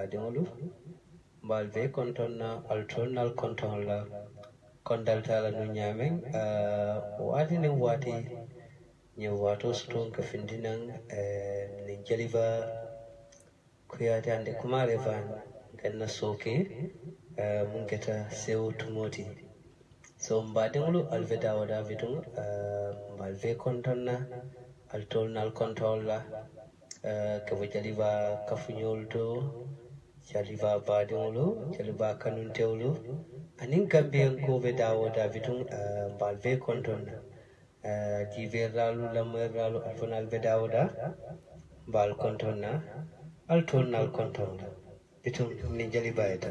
baadiŋolu mbaal be kontoŋ na ali nal nalu kontoŋo la kondalita la nuŋ ñaameŋ waati niŋ waati ñiŋ waatoo sutuŋ ka findi naŋ niŋ jaliba kuyaate andi kumaare faan ganna sooke muŋ keta sewo tumoo ti so mbaadiŋolu ali be daawo daa bituŋ mbaal be kontoŋ na ali nal nalu la ka bo jaliba kafuñolu to jaliba baadiŋolu jaliba kanuntewolu aniŋ gambeyaŋ ko be dawo daabituŋ mbaal bee kontoŋ na jiibeeraalu lamoyeraalu ali fanaalu be dawo da mbaal kontoŋ na ali toolu kontoŋ la bituŋ niŋ jalibaa yeta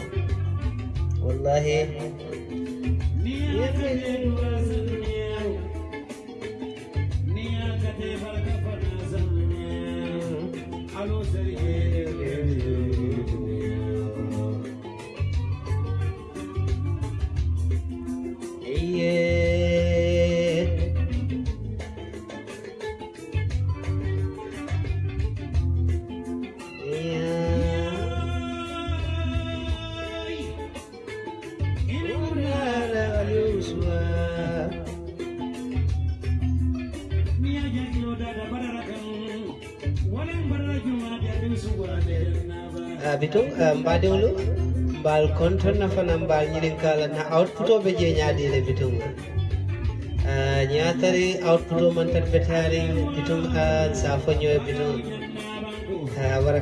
kol nambah dulu. Bal kontrol nafa nambah ñinin kala na output o be je ñaadile bitungol ah, nyatari output o mantan betari bitung an sa foño bitung wara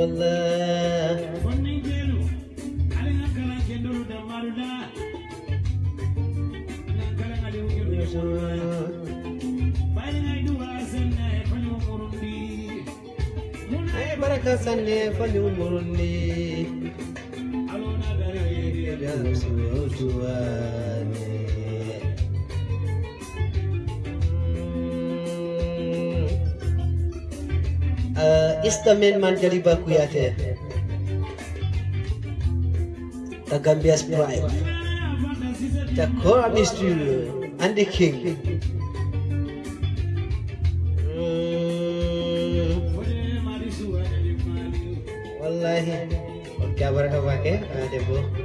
Allah, Eh, baraka man baku yate the gambia's pride eh? the and the king. Wallahi, और क्या भरा हुआ के देखो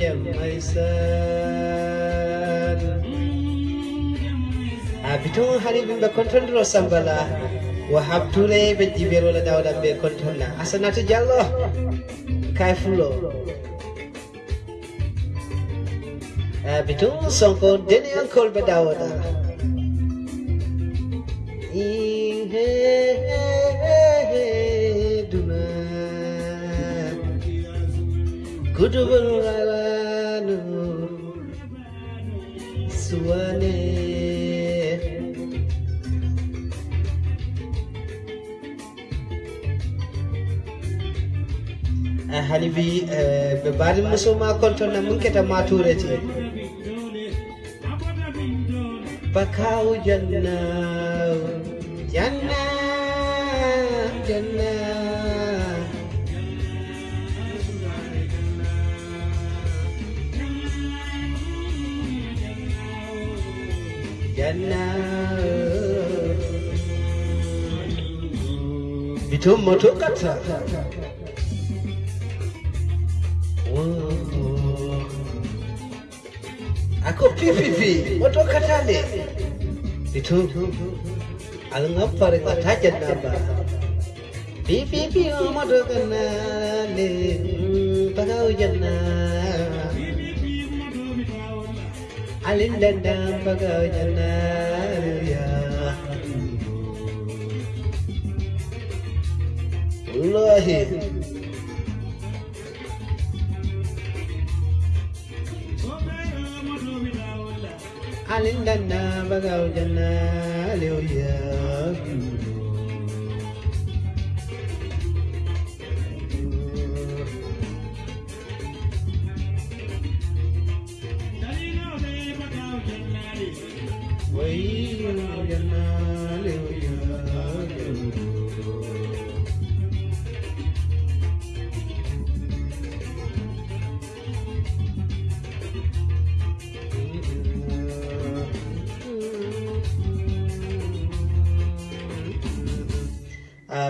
jam maisan abi toon hani ɓin wahab contondiro sambala wo habdure ɓe jiɓerola dawɗam ɓe contonna asanatu diallo kay fulo abi toon sonko deni ankol ɓe dawoɗa Kudu berulanu Suane. Eh, Hanibi eh, be bari muso ma kontona mun keta ma turete Bakau janna janna janna Itu moto kata. Aku PVV, moto kata ne. Itu alangkah paling kata jenah ba. PVV moto kata ne, pagau jenah. Alin dandam pagau janna ya Wallahi alindana bagaw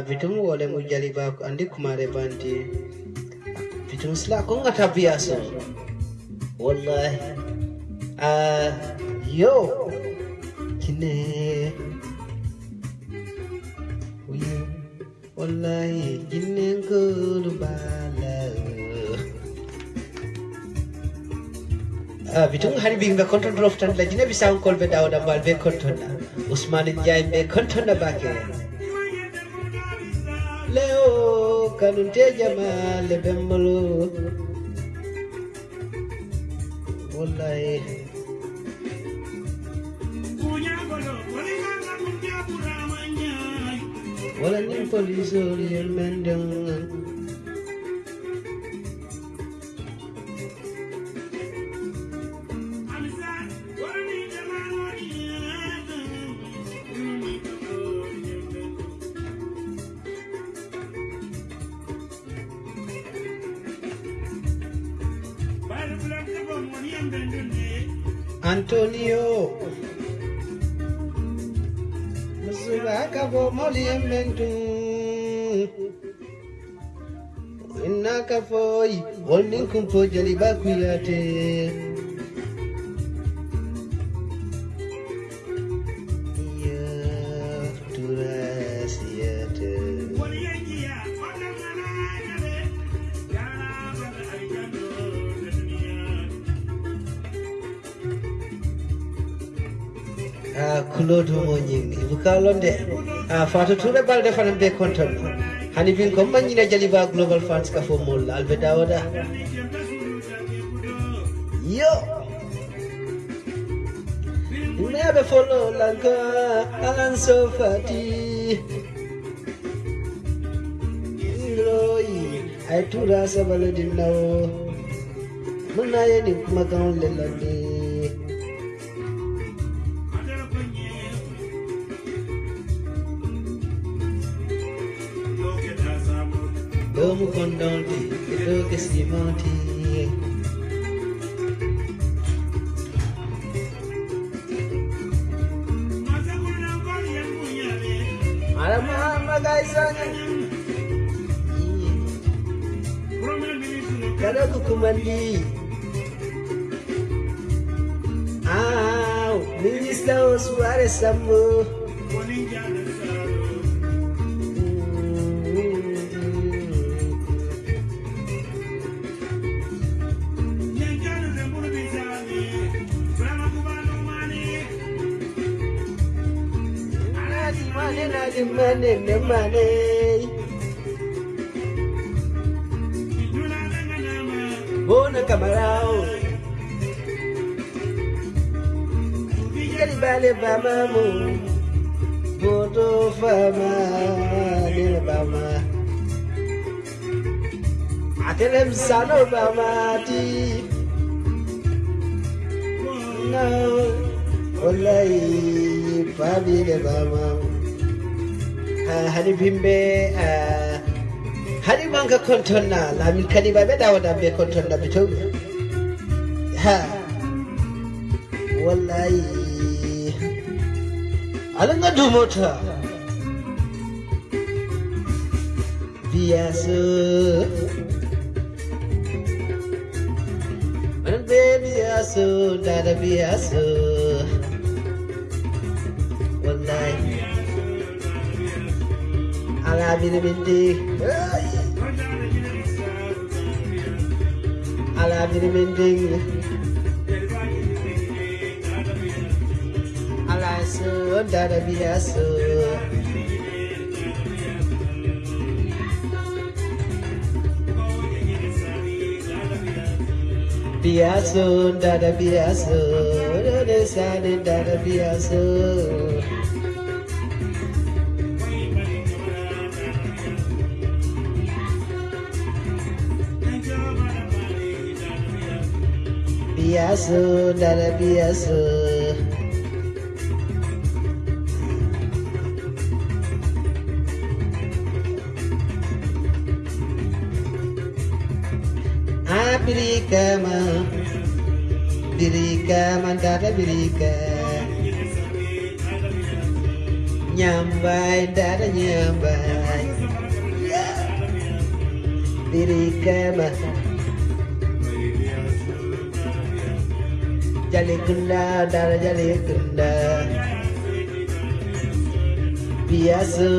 bitum wole mu jaliba andi kumare banti bitum sila ko ngata biaso wallahi. A yo. Kine. Uye, wallahi kine ngulu bala. Ah, bitum hari bing be konton drof tan la jine bisang kol be dawda bal be konton na usman jay be konton na kanunte jama le bembalo wallahi. Wala nin police yel mendeng Antonio. Musubaka bo moli embentu Innaka foi Wolnin kumpo jali bakuyate kalonde ah, Fatou Touré balde be hani bin ko manyina jaliba global fans ka fo mol albe yo follow lanka alan so fati Roi ay tura sabalo dinnawo Muna yeni kuma kan lelande vous condamner que testimonier. Kada ku o Au, Ah, ministro are samu si mane ne mane Bona camarao Yeri bale ba mamu Boto fama Nele bama. Atelem sano bama ti. No Olai Fabi le bama آه، هني بيمب آه، هني مانغا كنترنا لا من كني بابي داودا بي كنترنا بتوب ها. والله. على ندو موتا. بياسو من بياسو دادا بياسو ala bini ala bini bindi ala so dada biyaso Biaso, dada biaso, dada sani dada biaso. Biaso, dada biaso. Birika ma Birika mandada birika Nyambai dada nyambai. Birika ma legenda jali legenda biasa.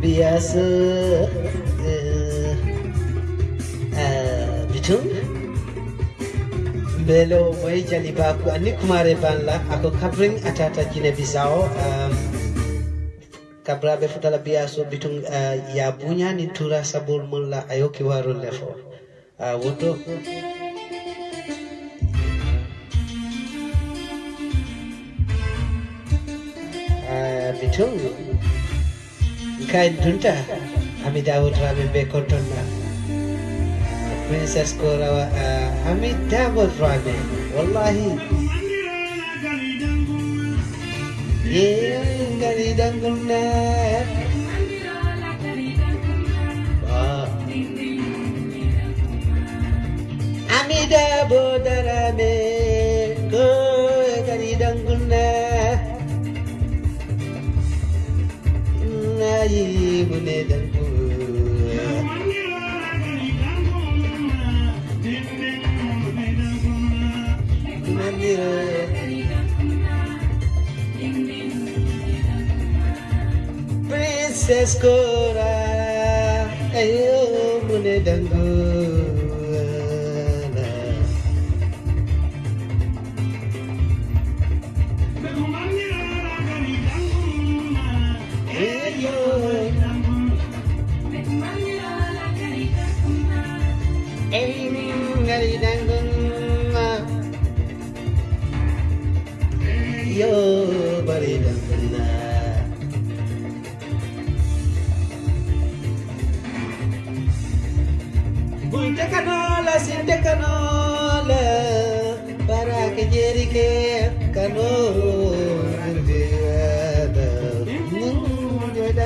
Biasa. Eh, eh, gitu. Belo boy jali ba ku ani kumare banla. Ako kabring atata kine bisao kabra befutala biaso bitum eh, ya bunya ni tura sabul mulla. Ayo ki lefo. ওঠো Mithu guide ঢুনটা আমি দাউদ রামি বেকটন না। Princess কোরাওয়া আমি দাউদ রামি ওয়াল্লাহি ये गली दंगल ना Go gari dangulna Nayi mune dangulna Princess Cora, ayo mune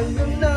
Eh,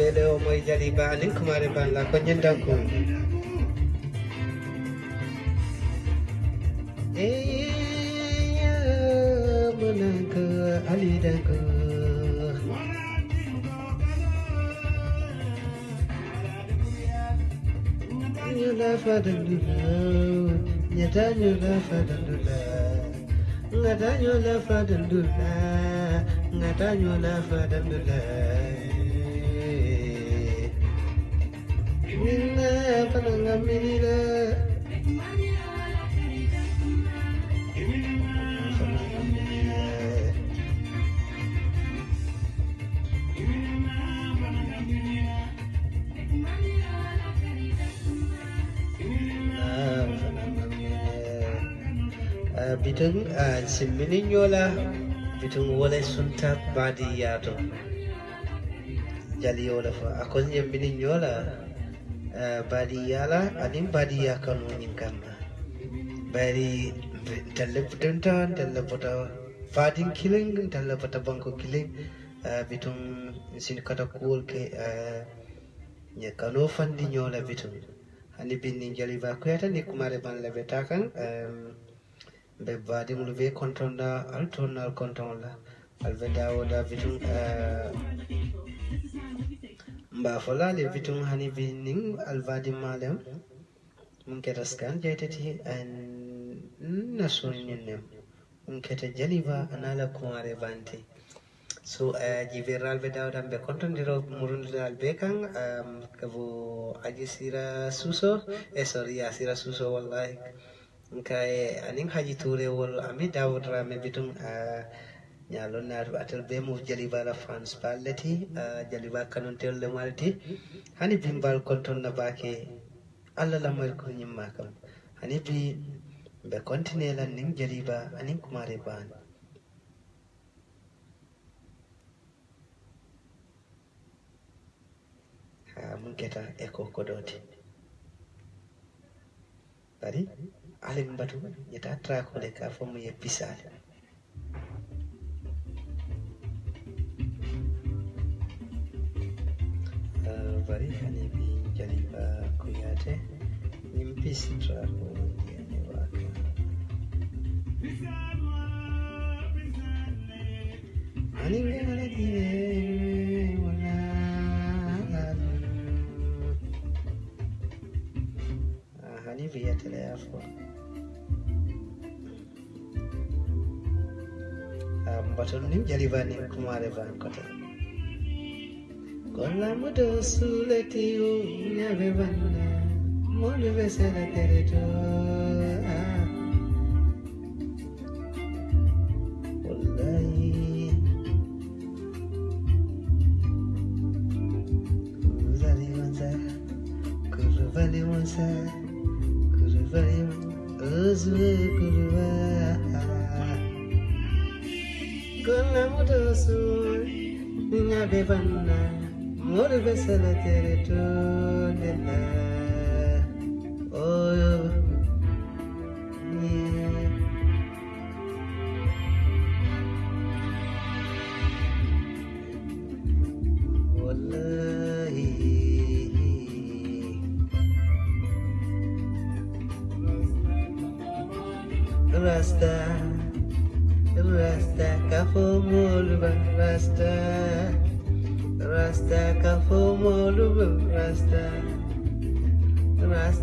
bele o moy jari ba anin kumare banda ko nyenda ko monago alidago nyula fadalula nyata nyula fadalula ngata nyula fadalula ngata nyula fadalula kalanga minile bitin a simminin yola bitin wala sun ta badi yato jali yola fa akon yamminin yola Eh, bariyaala ani baadiyyaa kan waliin gamma bari dalla budanta dalla bota faadin kilin dalla bota banko kilin eh, bitun sin kata kuwol ke eh, kano fandi nyola bitun hani binni jali ba kuyata ni kumare ban labe takan be baadi mulu be kontonda al tonnal kontonla al be dawoda bitun mba folale bitum hani binnin alvadi malem. Mun keta skan jeytati an nasuninem mun keta jaliba anala kumare bante so uh, jibiral ɓe dawda be kontondiro murundal be kan um, kabo aji sira suso. E sorry ya sira suso wallahi. Nkaye anin haji turewol ami dawudrame bitum uh, ñalon naatu atel be mo jaliba la france palleti uh, jaliba kanon telle malati hani bimbal konton na bake la lamoy ko ñimma kam hani bi be continue lan nin jaliba anin kumare ban. Ha mun keta e ko kodoti bari alim batu yeta trakole ka fomu ye pisale bari hani bi jaliba kuyate nimpi sitra ko yani waka hani we wala diye wala hani vi yatele yafo mbatonu kumare ban kota Con la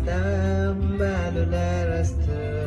تنبال لا رستر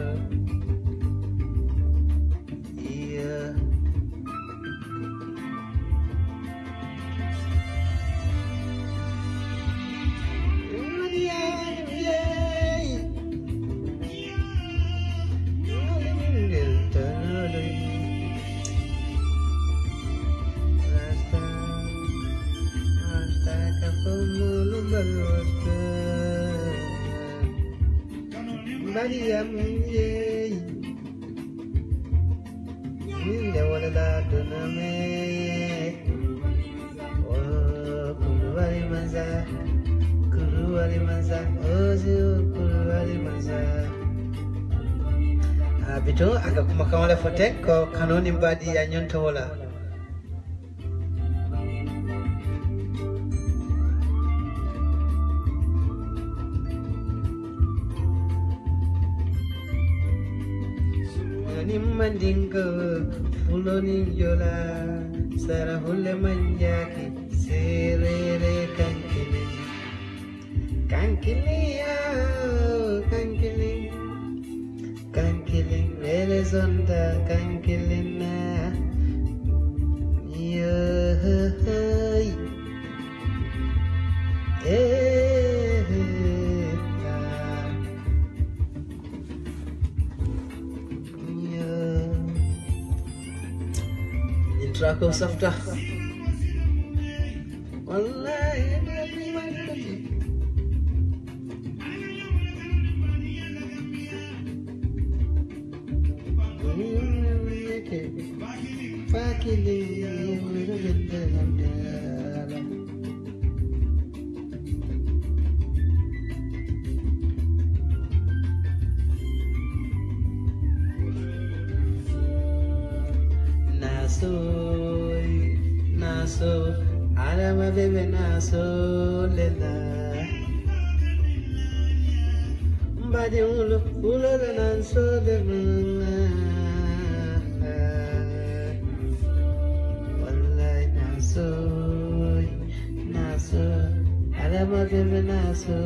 kadiyam ye Minne walada duname oh, Kurvari maza. Kurvari maza. Ozi kurvari maza. Ah, bito, aga kumakamala fotek ko kanoni mbadi ya nyontola yola sara hulle manjaki serere kankili kankili ya oh, kankili kankili lele zonda kankili Wallahi nabi. Fakili naso lela mbadi ulo da naso bebe wallahi nasoy naso alama bebe naso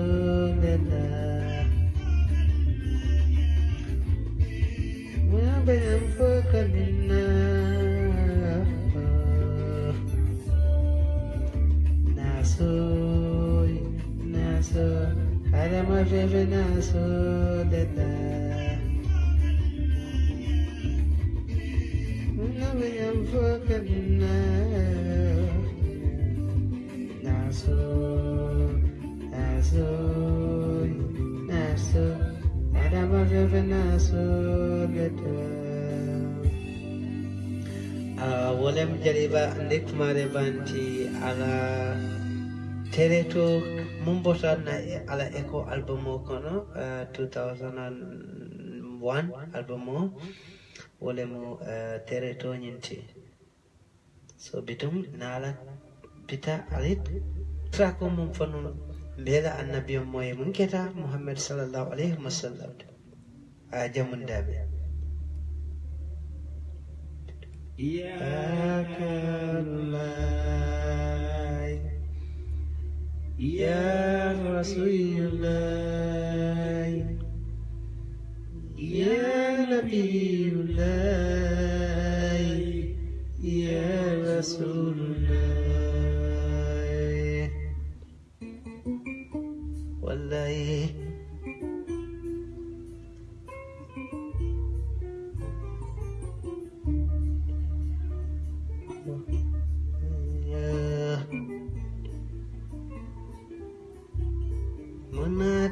mfoka nina. Naso, naso, naso, adama veve naso deda. a wolem jariba ndektumare banti ala tereto mum botanna e ala eco album o kono uh, 2001 album o wolemo uh, tereto ñinti so bitum naala bita alit trako mum fanu mbela annabiyo moye mum keta muhammad sallallahu alayhi wa sallam a jamundaɓe إياك الله يا رسول الله يا نبي الله يا رسول الله.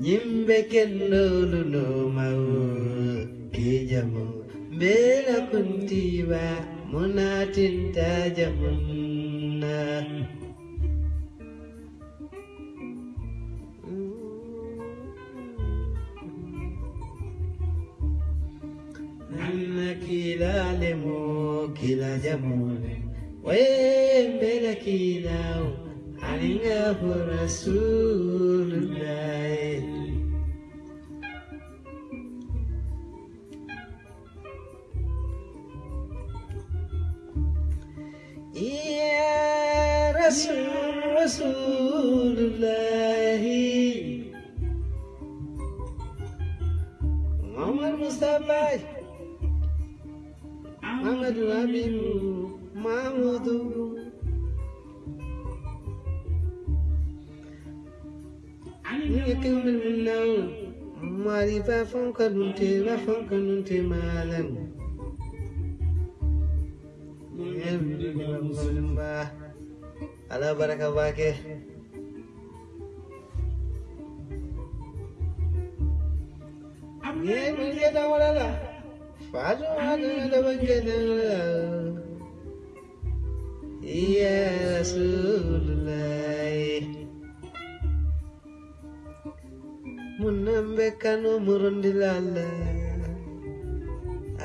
vetu Munatin tajam Nah Muhammad Mustafa Nyimbe kendolu no mau Kijamu Bela kuntiba Munatin kila jamune Wembele kilao Alingahu Rasulullah. Ya Rasul يكمل منه ماري فافون كنتي فافون كنتي مالن على بركة باكي ye mulke da walala fajo hada da banke da ya rasulullah munambe kanu murundilala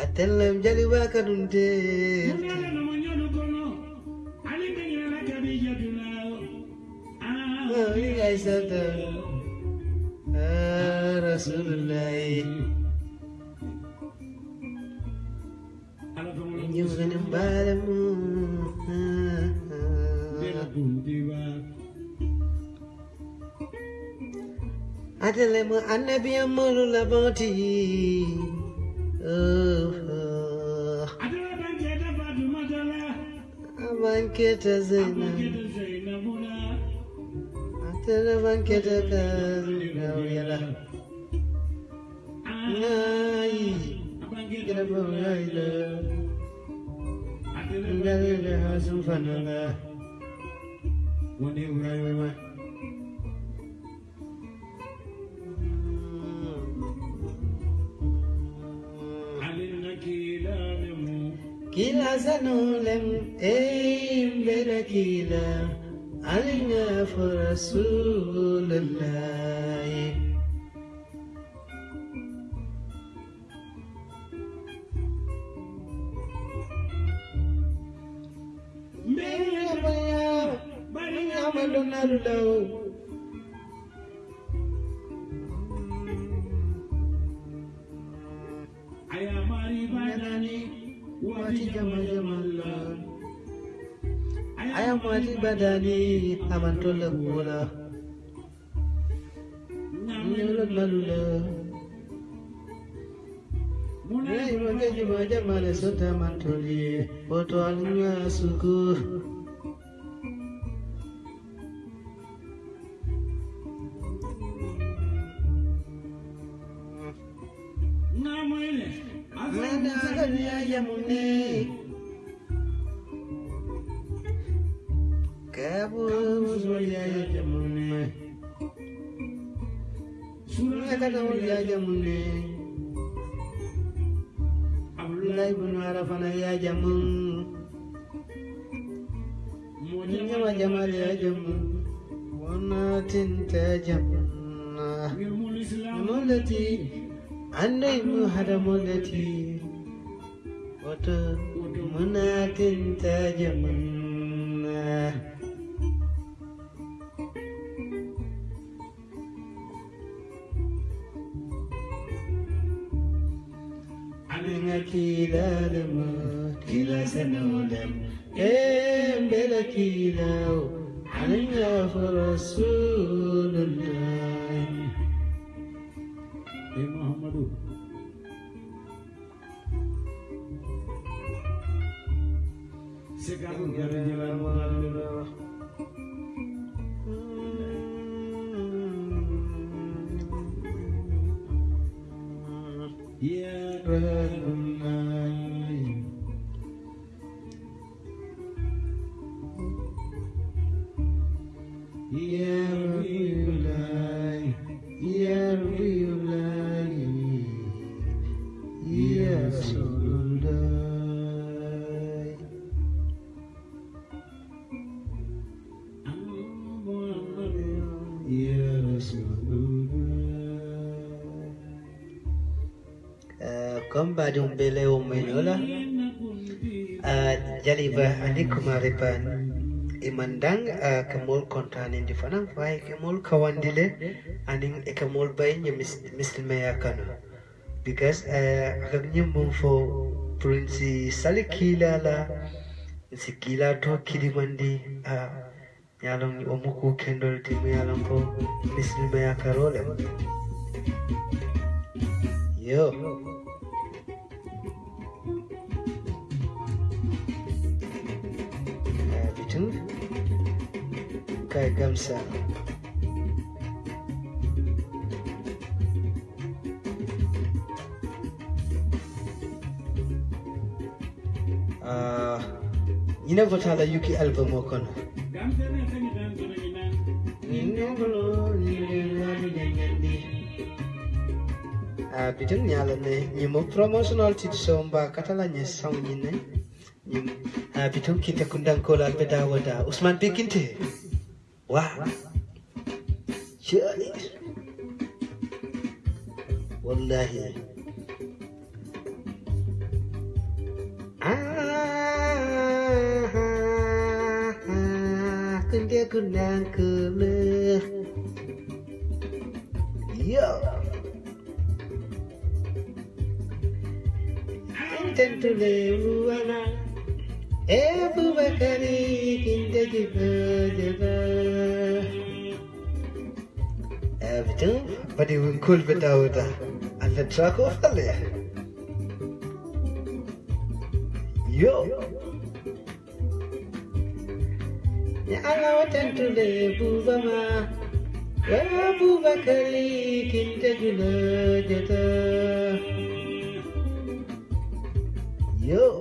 atellam jali baka dunte Aisata Rasulullah Nyugan balamu Adalemu annabi amalu labati Oh Abanketa Zainab Tana banketa kazuyala Nai. Kira bawaila Ndalila hasum fanala Wani urai wama Kila sanulem Eim beda kila علينا فرسول الله mati jamal-jamalla ayam mati badani aman tolla gona nyolot malula. Mulai mati jamal-jamala ya sota mantoli boto alunya suku. comme badum bele ou menola jaliba alikum imandang eh, kemol kontranin di fanang fai kemol kawandile aning eh, kemol bayinya mislima ya kanu because eh, agaknya mumfo prunsi salikila la sikila to kilimandi ah, yalong omuku kendol timu yalong ko mislima Maya karolem yo, yo. bisa. Uh, Ina votala yuki album okon uh, bitin nyalane nyimo promotional tit somba katala nye song nyine nyim uh, bitin kita kundang kola beda wada. Usman bikinte wah Shali wallahi. Ah, kunde kundang kola Yo. Intentule uwana Ebu bakari kinde jiba jiba Abdu Badi ஏபுவகரே கிந்ததி பதவா betul pada wengkul betau dah anda track off tak leh yo ya Allah tentu deh buba ma ya buba kali kita dulu jatuh yo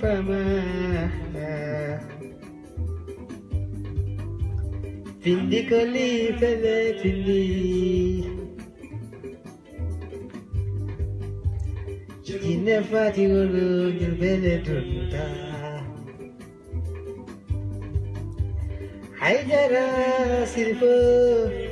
fama Findi koli fele findi Jine fati wulu nyubele tunta Haidara sirfo Ginde Aminane Uwa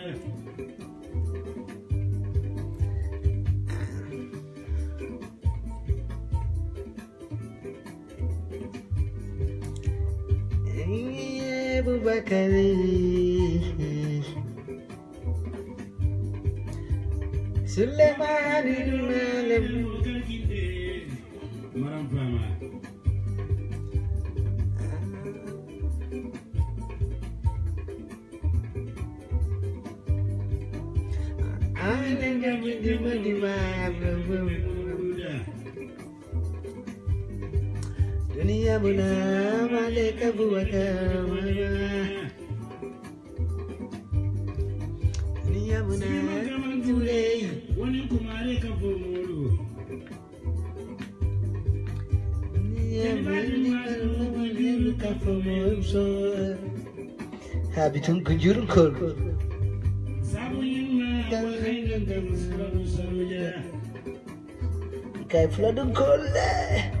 Malam Maram Fama. Alam kami di mana يمنى عليك بوتامنا يمنى تولي ونكم عليك بولو Ha bütün güncürün korku. Kayfladın kolle.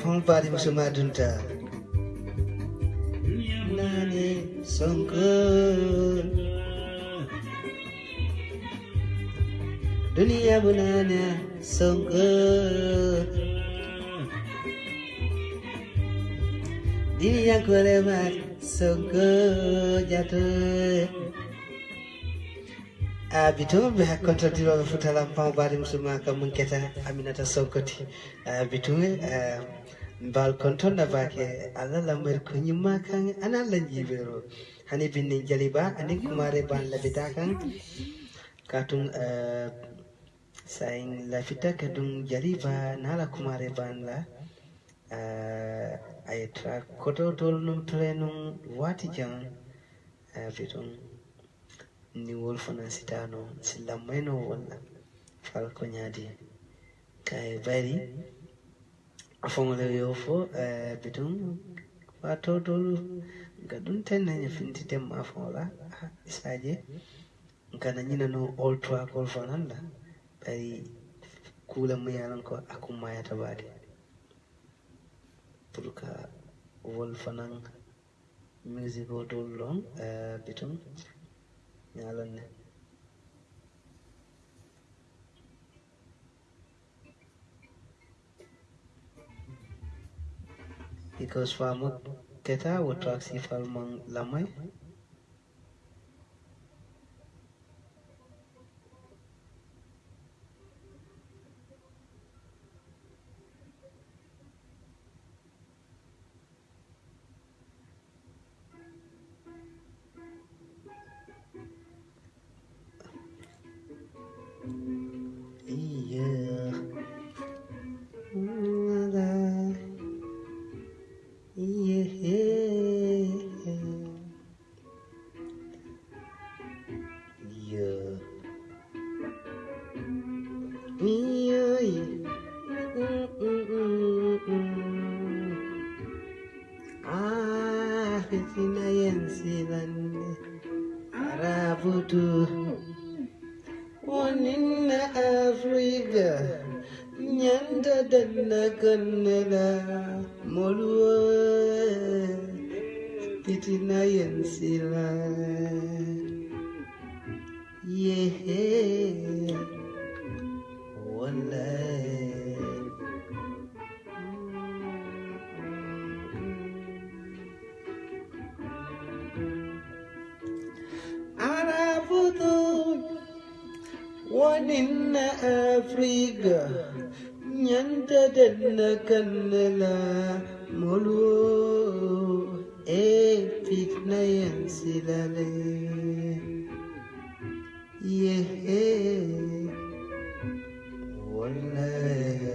फुल बसुमा डुन्टा bito ɓe hakkontordiroɓe lampau bari musuma ka mum keta aminata sonkoti bitume eh, bal konton na bake allah lambar kunyi kan ana lan jibero hani binnin jali ba anin kumare ban labita kan katun eh, saing lafita kadun jali ba nala kumare ban la. Eh, Ay tra koto tol num trenum wati jang wolfanasitano sillamayno walla falko ñaadi kay bari afoŋole yo fo eh, bidon wato dolu ga ɗum tennaña fintitem afola ah, isaje. Kana ñinano oltuwakol fananda bari kula muyalan ko akumayata baade pour que wolfanan musique o dolu ɗon eh, bitum. nyalon ya. Because for teta data would track if I'm lamai? Yansilan yehe wallahi arabutu wanin afrika nyanta danna kannala mulu fikna yensilale yehe. Wallahi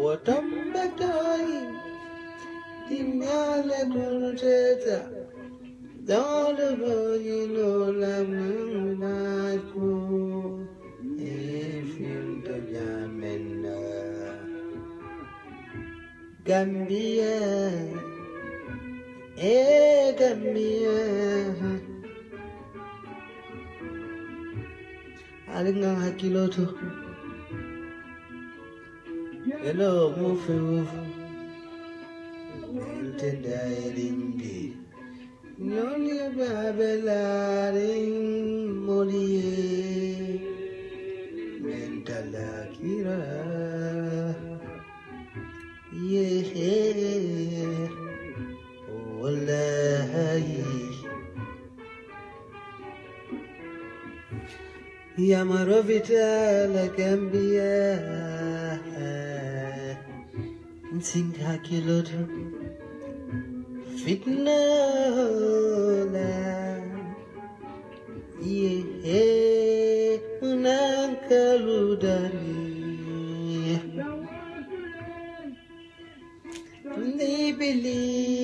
وتمتعي دمال درجتا دار بجنو لم نكون Gambia Eh Gambia Alingang hakiloto Hello, mufe mufe Ntenda elimbi Nyoli babelaring molie Mentala kira Yeah Wallahi يا مرافتا لك أنبياء نسينك هاكيلوت فتنة لا يه هناك believe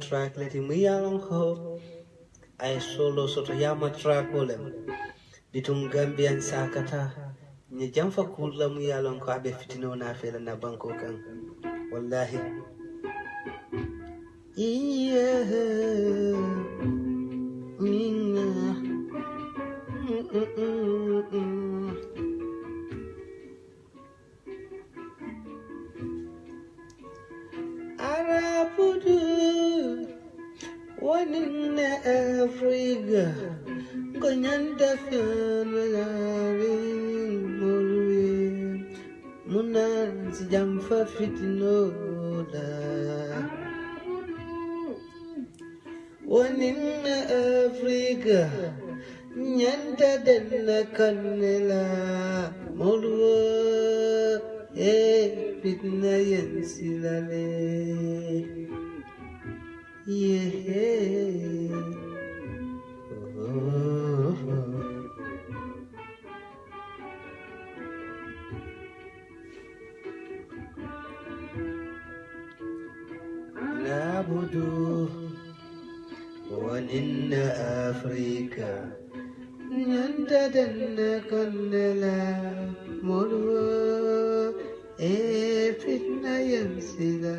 track wa mu track leti mu yalon ko ay solo soto yama track olem bitum gambian sakata ni jamfa kulla mu yalon ko abe fitino na fela na banko kan wallahi. Iya minna Mm, mm, mm, mm. Wanin na Afrika? Gonyanda fianagarin morwe muna sijamfa fitinoda wanin na Afrika? Nyanda denna kannela morwe eh fitna oh. نعبد ونن أفريقيا ننددن كنلا مروا إيه فتنة ينسلا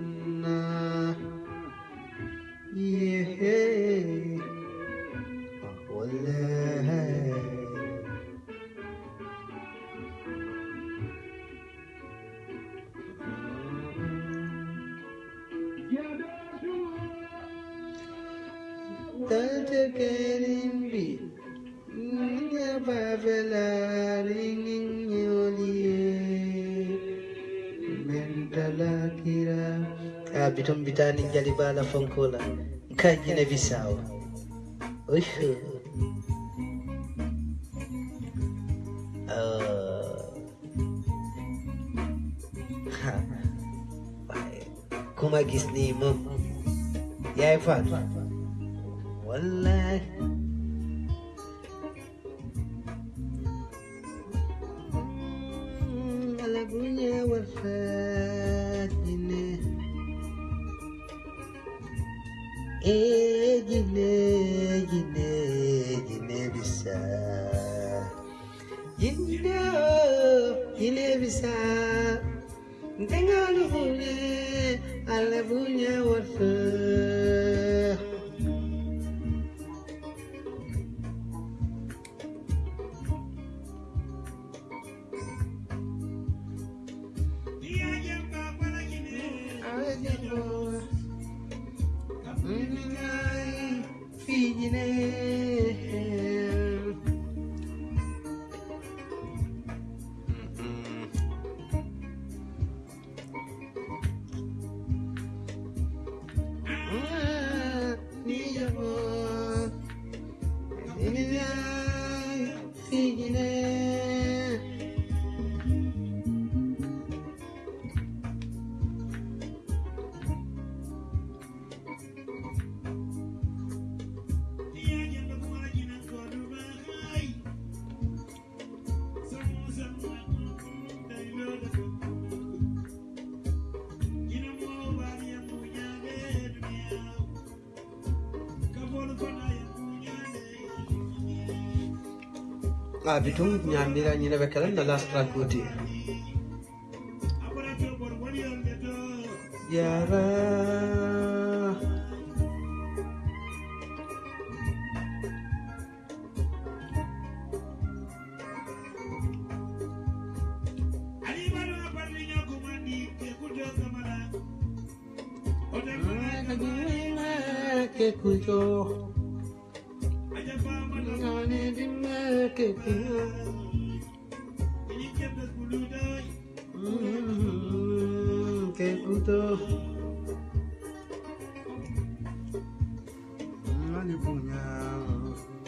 kerimbi nga bavelarining yolie ah, bitani jalibala fonkola. Kajine bisawo ushu Como é que se anima? Wallahi a bitum ñamira ñina ɓe kala na last track goti yara California.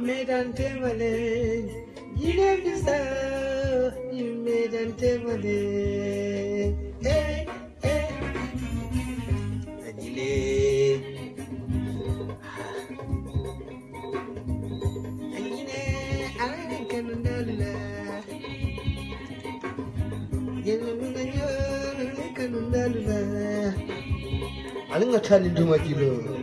유메단 때문에 이래비서 유메단 때문에. 에에. 아니래 아니네. 아는 가는 달라. 얘는 아는 가는 달라. 아는 거 차리 좀 하기로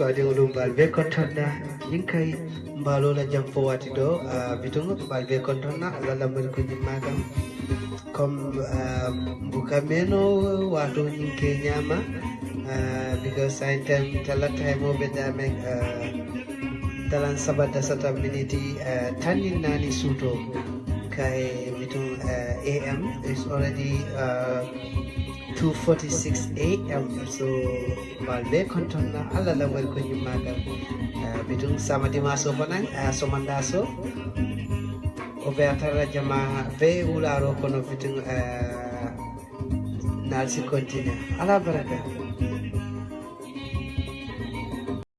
baade ulumbal be kontonna nin kay mbalola jam po wati ɗo bitongo ɓe ɓal be kontonna allah mari ko ñimmakam comme mbuka meno wato ñin ke ñama because sain time talata e moɓe damen dalan sabata sata miniti tanin nani suuto kay biton am ah, is already ah, 246 am so balbe kontonna allah lawal ko ñimmagal uh, bitum samadima so fanan uh, somanda so o wiyatara jama be wularo kono fitin nalsi continue ala baraka